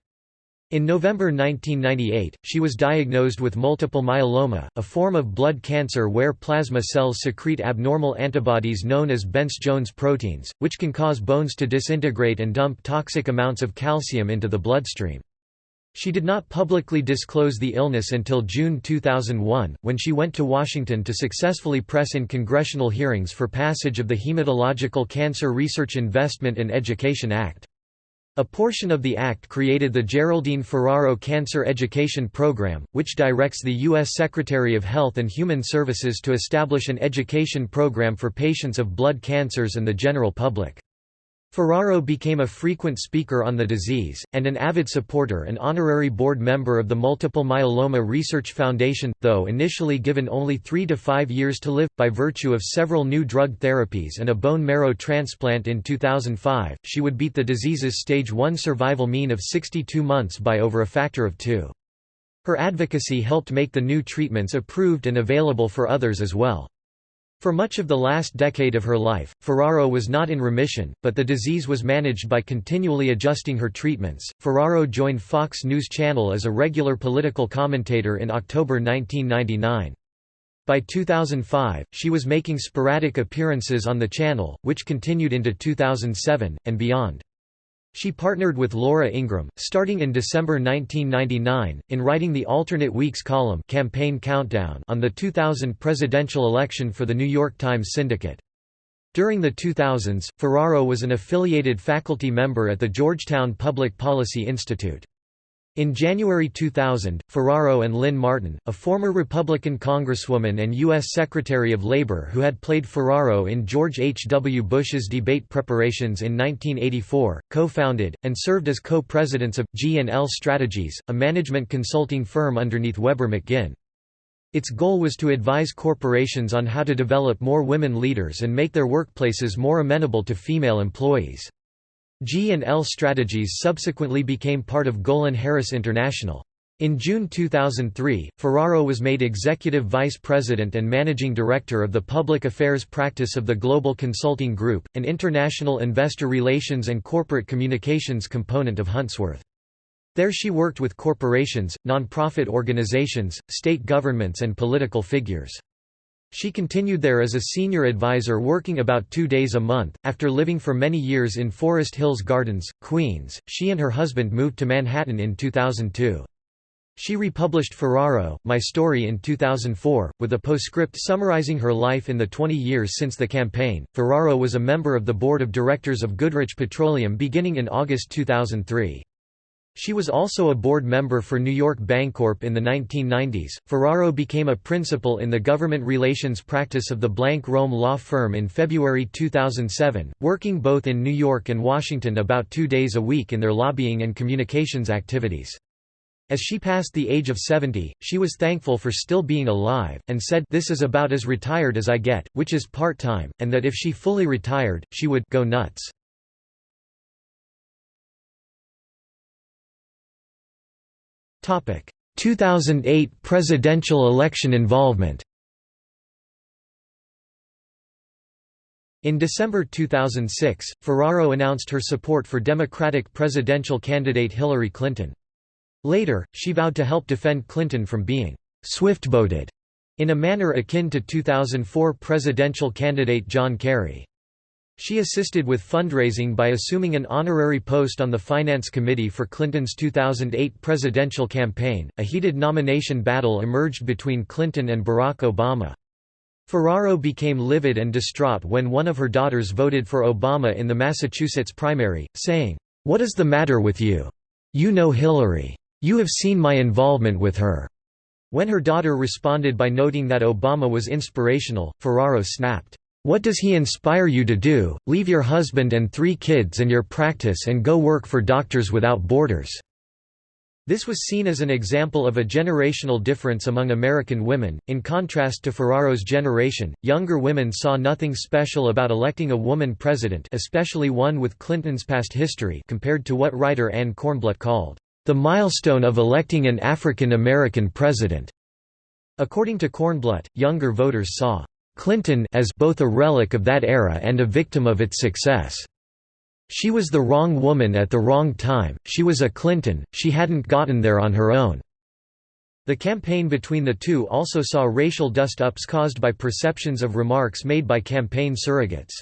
In November 1998, she was diagnosed with multiple myeloma, a form of blood cancer where plasma cells secrete abnormal antibodies known as Bence-Jones proteins, which can cause bones to disintegrate and dump toxic amounts of calcium into the bloodstream. She did not publicly disclose the illness until June 2001, when she went to Washington to successfully press in congressional hearings for passage of the Hematological Cancer Research Investment and Education Act. A portion of the act created the Geraldine Ferraro Cancer Education Program, which directs the U.S. Secretary of Health and Human Services to establish an education program for patients of blood cancers and the general public. Ferraro became a frequent speaker on the disease, and an avid supporter and honorary board member of the Multiple Myeloma Research Foundation, though initially given only three to five years to live, by virtue of several new drug therapies and a bone marrow transplant in 2005, she would beat the disease's stage 1 survival mean of 62 months by over a factor of two. Her advocacy helped make the new treatments approved and available for others as well. For much of the last decade of her life, Ferraro was not in remission, but the disease was managed by continually adjusting her treatments. Ferraro joined Fox News Channel as a regular political commentator in October 1999. By 2005, she was making sporadic appearances on the channel, which continued into 2007, and beyond. She partnered with Laura Ingraham, starting in December 1999, in writing the alternate weeks column Campaign Countdown on the 2000 presidential election for the New York Times Syndicate. During the 2000s, Ferraro was an affiliated faculty member at the Georgetown Public Policy Institute. In January 2000, Ferraro and Lynn Martin, a former Republican congresswoman and U.S. Secretary of Labor who had played Ferraro in George H. W. Bush's debate preparations in 1984, co-founded, and served as co-presidents of, G&L Strategies, a management consulting firm underneath Weber McGinn. Its goal was to advise corporations on how to develop more women leaders and make their workplaces more amenable to female employees. G&L Strategies subsequently became part of GolinHarris International. In June 2003, Ferraro was made Executive Vice President and Managing Director of the Public Affairs Practice of the Global Consulting Group, an international investor relations and corporate communications component of Huntsworth. There she worked with corporations, nonprofit organizations, state governments and political figures. She continued there as a senior advisor working about two days a month. After living for many years in Forest Hills Gardens, Queens, she and her husband moved to Manhattan in 2002. She republished Ferraro, My Story in 2004, with a postscript summarizing her life in the 20 years since the campaign. Ferraro was a member of the board of directors of Goodrich Petroleum beginning in August 2003. She was also a board member for New York Bancorp in the 1990s. Ferraro became a principal in the government relations practice of the Blank Rome law firm in February 2007, working both in New York and Washington about two days a week in their lobbying and communications activities. As she passed the age of 70, she was thankful for still being alive, and said, This is about as retired as I get, which is part-time, and that if she fully retired, she would go nuts. 2008 presidential election involvement In December 2006, Ferraro announced her support for Democratic presidential candidate Hillary Clinton. Later, she vowed to help defend Clinton from being «swift-boated» in a manner akin to 2004 presidential candidate John Kerry. She assisted with fundraising by assuming an honorary post on the Finance Committee for Clinton's 2008 presidential campaign. A heated nomination battle emerged between Clinton and Barack Obama. Ferraro became livid and distraught when one of her daughters voted for Obama in the Massachusetts primary, saying, What is the matter with you? You know Hillary. You have seen my involvement with her. When her daughter responded by noting that Obama was inspirational, Ferraro snapped. What does he inspire you to do? Leave your husband and three kids and your practice and go work for Doctors Without Borders." This was seen as an example of a generational difference among American women. In contrast to Ferraro's generation, younger women saw nothing special about electing a woman president, especially one with Clinton's past history, compared to what writer Anne Kornblut called the milestone of electing an African American president. According to Kornblut, younger voters saw Clinton as both a relic of that era and a victim of its success. She was the wrong woman at the wrong time, she was a Clinton, she hadn't gotten there on her own. The campaign between the two also saw racial dust-ups caused by perceptions of remarks made by campaign surrogates.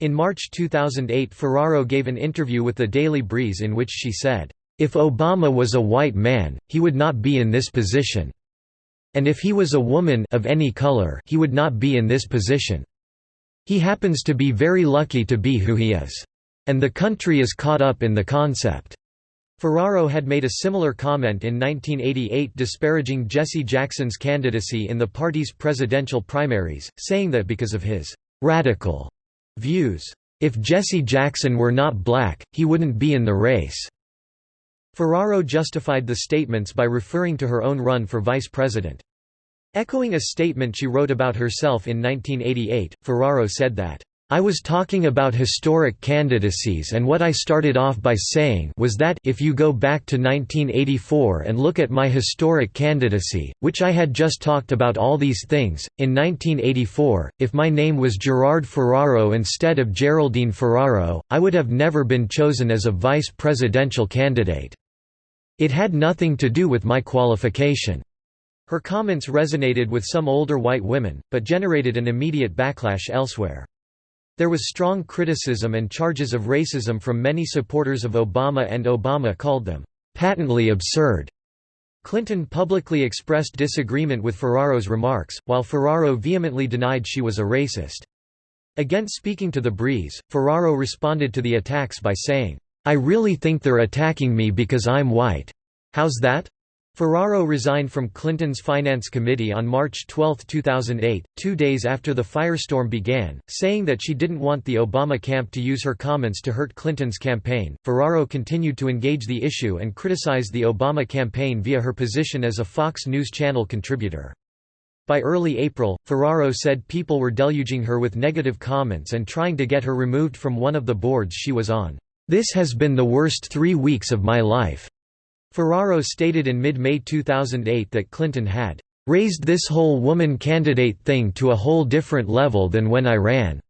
In March 2008 Ferraro gave an interview with the Daily Breeze in which she said, "...if Obama was a white man, he would not be in this position. And if he was a woman of any color he would not be in this position. He happens to be very lucky to be who he is. And the country is caught up in the concept." Ferraro had made a similar comment in 1988 disparaging Jesse Jackson's candidacy in the party's presidential primaries, saying that because of his «radical» views, if Jesse Jackson were not black, he wouldn't be in the race. Ferraro justified the statements by referring to her own run for vice president. Echoing a statement she wrote about herself in 1988, Ferraro said that, I was talking about historic candidacies and what I started off by saying was that if you go back to 1984 and look at my historic candidacy, which I had just talked about all these things, in 1984, if my name was Gerard Ferraro instead of Geraldine Ferraro, I would have never been chosen as a vice presidential candidate. It had nothing to do with my qualification. Her comments resonated with some older white women, but generated an immediate backlash elsewhere. There was strong criticism and charges of racism from many supporters of Obama and Obama called them, "...patently absurd." Clinton publicly expressed disagreement with Ferraro's remarks, while Ferraro vehemently denied she was a racist. Again speaking to The Breeze, Ferraro responded to the attacks by saying, I really think they're attacking me because I'm white. How's that? Ferraro resigned from Clinton's Finance Committee on March 12, 2008, two days after the firestorm began, saying that she didn't want the Obama camp to use her comments to hurt Clinton's campaign. Ferraro continued to engage the issue and criticized the Obama campaign via her position as a Fox News Channel contributor. By early April, Ferraro said people were deluging her with negative comments and trying to get her removed from one of the boards she was on. This has been the worst three weeks of my life." Ferraro stated in mid-May 2008 that Clinton had "...raised this whole woman candidate thing to a whole different level than when I ran."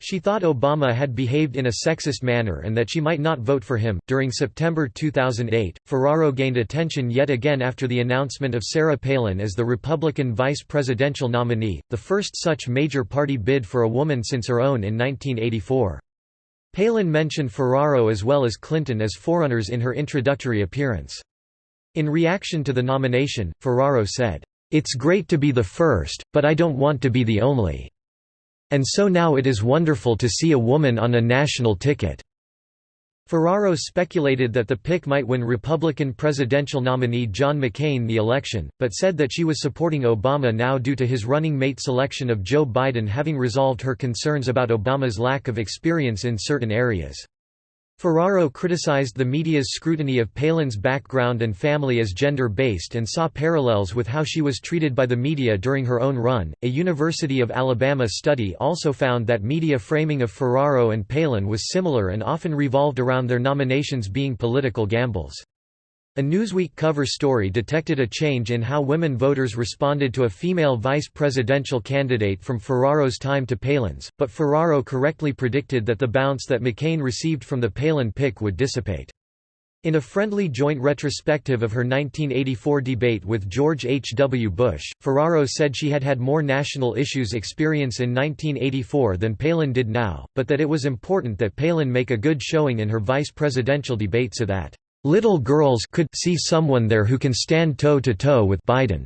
She thought Obama had behaved in a sexist manner and that she might not vote for him. During September 2008, Ferraro gained attention yet again after the announcement of Sarah Palin as the Republican vice presidential nominee, the first such major party bid for a woman since her own in 1984. Palin mentioned Ferraro as well as Clinton as forerunners in her introductory appearance. In reaction to the nomination, Ferraro said, "'It's great to be the first, but I don't want to be the only. And so now it is wonderful to see a woman on a national ticket." Ferraro speculated that the pick might win Republican presidential nominee John McCain the election, but said that she was supporting Obama now due to his running mate selection of Joe Biden having resolved her concerns about Obama's lack of experience in certain areas. Ferraro criticized the media's scrutiny of Palin's background and family as gender based and saw parallels with how she was treated by the media during her own run. A University of Alabama study also found that media framing of Ferraro and Palin was similar and often revolved around their nominations being political gambles. A Newsweek cover story detected a change in how women voters responded to a female vice presidential candidate from Ferraro's time to Palin's, but Ferraro correctly predicted that the bounce that McCain received from the Palin pick would dissipate. In a friendly joint retrospective of her 1984 debate with George H. W. Bush, Ferraro said she had had more national issues experience in 1984 than Palin did now, but that it was important that Palin make a good showing in her vice presidential debate so that Little girls could see someone there who can stand toe-to-toe -to -toe with Biden.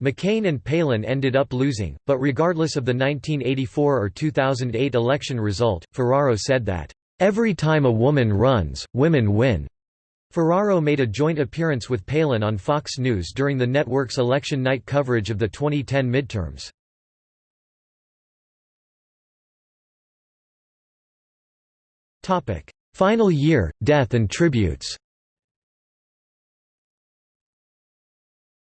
McCain and Palin ended up losing, but regardless of the 1984 or 2008 election result, Ferraro said that, "...every time a woman runs, women win." Ferraro made a joint appearance with Palin on Fox News during the network's election night coverage of the 2010 midterms. Final year, death and tributes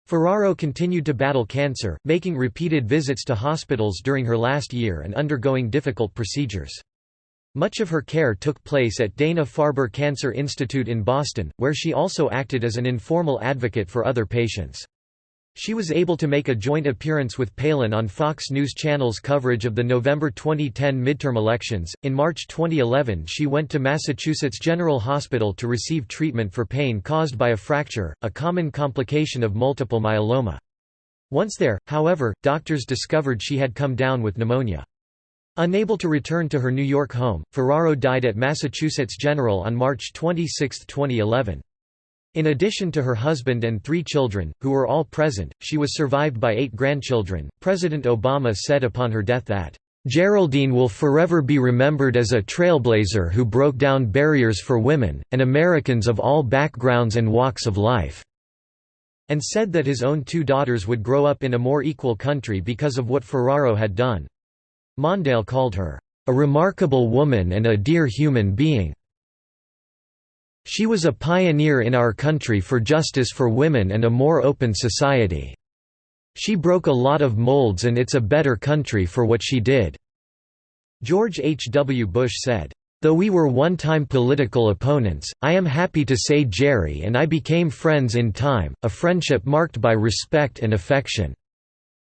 Ferraro continued to battle cancer, making repeated visits to hospitals during her last year and undergoing difficult procedures. Much of her care took place at Dana-Farber Cancer Institute in Boston, where she also acted as an informal advocate for other patients. She was able to make a joint appearance with Palin on Fox News Channel's coverage of the November 2010 midterm elections. In March 2011, she went to Massachusetts General Hospital to receive treatment for pain caused by a fracture, a common complication of multiple myeloma. Once there, however, doctors discovered she had come down with pneumonia. Unable to return to her New York home, Ferraro died at Massachusetts General on March 26, 2011. In addition to her husband and three children, who were all present, she was survived by eight grandchildren. President Obama said upon her death that, Geraldine will forever be remembered as a trailblazer who broke down barriers for women, and Americans of all backgrounds and walks of life, and said that his own two daughters would grow up in a more equal country because of what Ferraro had done. Mondale called her, a remarkable woman and a dear human being. She was a pioneer in our country for justice for women and a more open society. She broke a lot of molds and it's a better country for what she did." George H. W. Bush said, Though we were one-time political opponents, I am happy to say Jerry and I became friends in time, a friendship marked by respect and affection.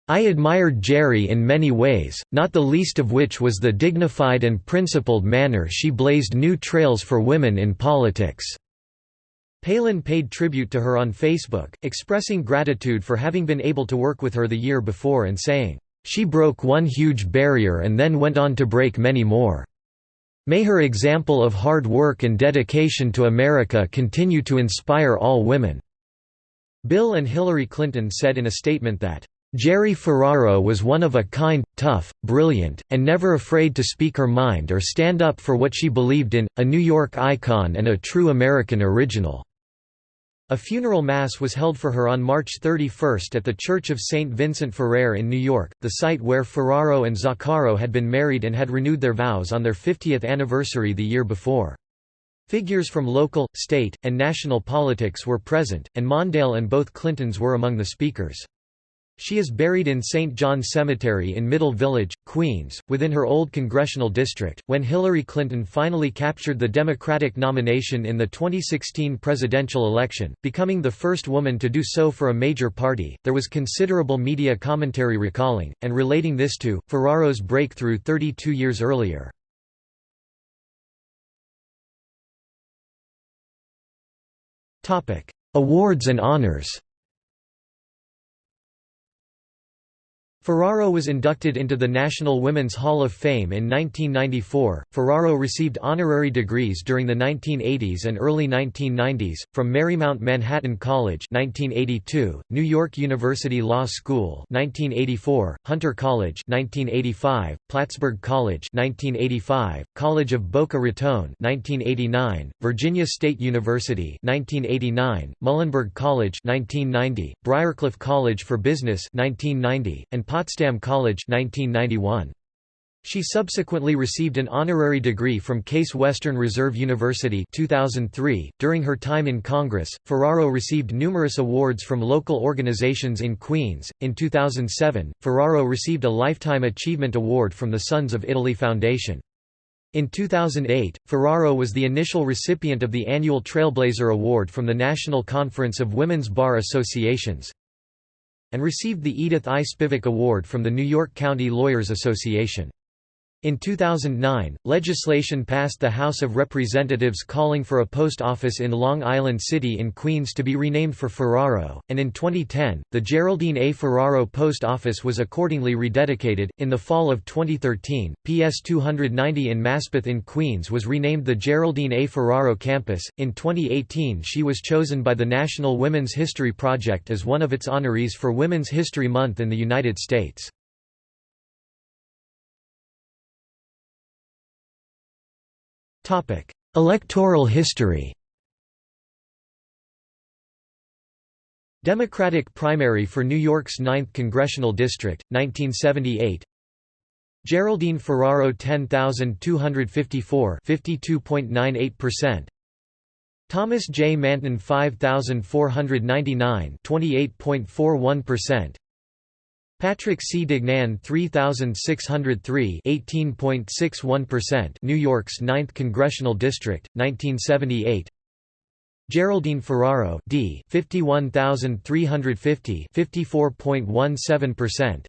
I admired Jerry in many ways, not the least of which was the dignified and principled manner she blazed new trails for women in politics." Palin paid tribute to her on Facebook, expressing gratitude for having been able to work with her the year before and saying, "...she broke one huge barrier and then went on to break many more. May her example of hard work and dedication to America continue to inspire all women." Bill and Hillary Clinton said in a statement that, Jerry Ferraro was one of a kind, tough, brilliant, and never afraid to speak her mind or stand up for what she believed in, a New York icon and a true American original." A funeral mass was held for her on March 31 at the Church of St. Vincent Ferrer in New York, the site where Ferraro and Zaccaro had been married and had renewed their vows on their 50th anniversary the year before. Figures from local, state, and national politics were present, and Mondale and both Clintons were among the speakers. She is buried in St. John Cemetery in Middle Village, Queens, within her old congressional district. When Hillary Clinton finally captured the Democratic nomination in the 2016 presidential election, becoming the first woman to do so for a major party, there was considerable media commentary recalling, and relating this to, Ferraro's breakthrough 32 years earlier. Awards and honors Ferraro was inducted into the National Women's Hall of Fame in 1994. Ferraro received honorary degrees during the 1980s and early 1990s from Marymount Manhattan College (1982), New York University Law School (1984), Hunter College (1985), Plattsburgh College (1985), College of Boca Raton (1989), Virginia State University (1989), Muhlenberg College (1990), Briarcliff College for Business (1990), and Potsdam College 1991. She subsequently received an honorary degree from Case Western Reserve University 2003. .During her time in Congress, Ferraro received numerous awards from local organizations in Queens. In 2007, Ferraro received a Lifetime Achievement Award from the Sons of Italy Foundation. In 2008, Ferraro was the initial recipient of the annual Trailblazer Award from the National Conference of Women's Bar Associations and received the Edith I. Spivak Award from the New York County Lawyers Association. In 2009, legislation passed the House of Representatives calling for a post office in Long Island City in Queens to be renamed for Ferraro, and in 2010, the Geraldine A. Ferraro Post Office was accordingly rededicated. In the fall of 2013, PS 290 in Maspeth in Queens was renamed the Geraldine A. Ferraro Campus. In 2018, she was chosen by the National Women's History Project as one of its honorees for Women's History Month in the United States. Electoral history. Democratic primary for New York's 9th Congressional District, 1978 Geraldine Ferraro 10254 52.98% Thomas J. Manton 5499 28.41% Patrick C. Dignan 3603 18.61% New York's 9th Congressional District, 1978 Geraldine Ferraro D 51350 54.17%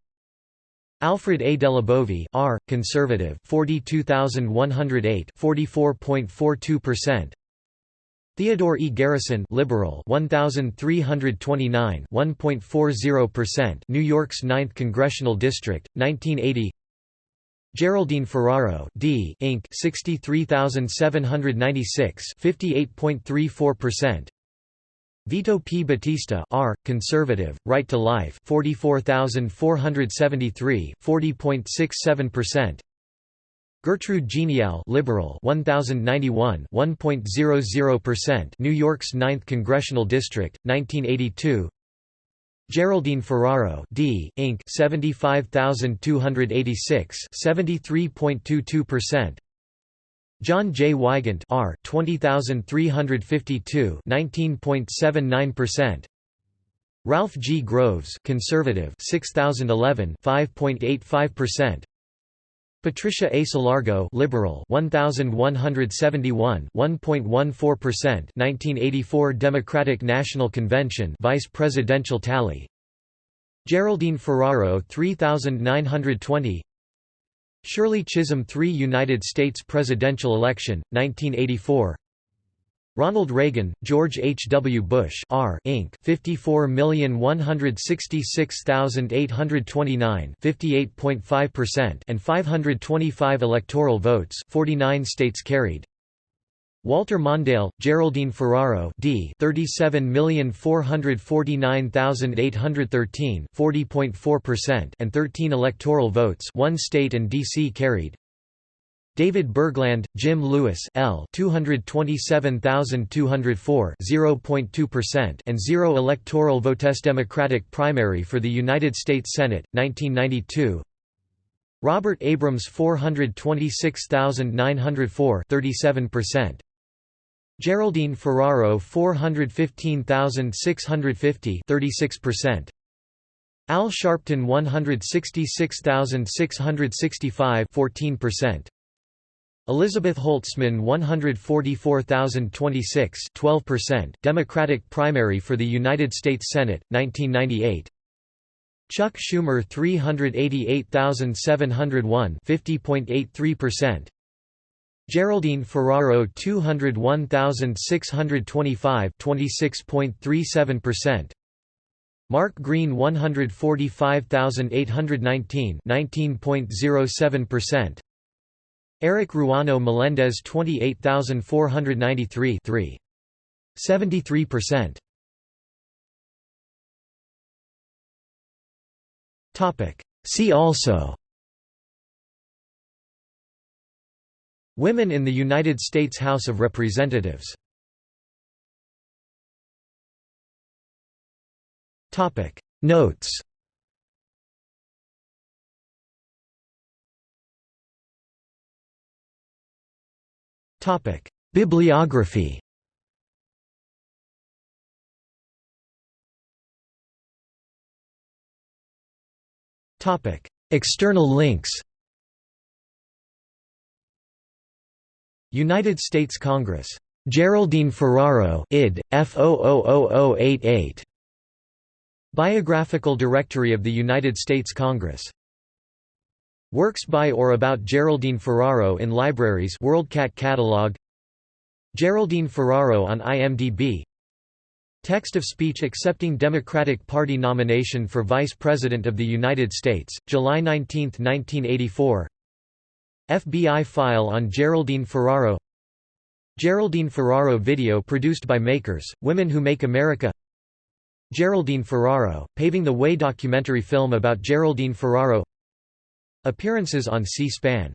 Alfred A. DelliBovi R conservative 42108 44.42% Theodore E. Garrison liberal 1329 1.40% New York's 9th Congressional District 1980 Geraldine Ferraro D Inc 63796 58.34% Vito P. Battista R. Conservative, Right to Life 44473 40.67% Gertrude Genial liberal 1091 1.00% New York's 9th Congressional District 1982 Geraldine Ferraro D Inc. 75286 73.22% John J. Wygant R 20352 19.79% Ralph G. Groves conservative 6011 5.85% Patricia A. Salargo liberal 1171 1.14% 1984 Democratic National Convention vice presidential tally. Geraldine Ferraro 3920 Shirley Chisholm 3 United States presidential election 1984 Ronald Reagan, George H. W. Bush R. Inc. 54,166,829 58.5% and 525 electoral votes 49 states carried. Walter Mondale, Geraldine Ferraro D. 37,449,813 40.4% and 13 electoral votes 1 state and D.C. carried. David Bergland, Jim Lewis L. 227204 0.2% and 0 electoral votes Democratic primary for the United States Senate 1992 Robert Abrams 426904 37% Geraldine Ferraro 415650 36% Al Sharpton 166665 14% Elizabeth Holtzman 144,026 12% Democratic primary for the United States Senate, 1998 Chuck Schumer 388,701 50.83% Geraldine Ferraro 201,625 26.37% Mark Green 145819 19.07% Eric Ruano Melendez 28493 3 73% Topic. See also. Women in the United States House of Representatives. Topic. Notes Topic Bibliography Topic External links United States Congress. Geraldine Ferraro id. F F000088. Biographical Directory of the United States Congress. Works by or about Geraldine Ferraro in libraries WorldCat catalog. Geraldine Ferraro on IMDb Text of speech accepting Democratic Party nomination for Vice President of the United States, July 19, 1984 FBI file on Geraldine Ferraro. Geraldine Ferraro video produced by Makers, Women Who Make America. Geraldine Ferraro, Paving the Way documentary film about Geraldine Ferraro Appearances on C-SPAN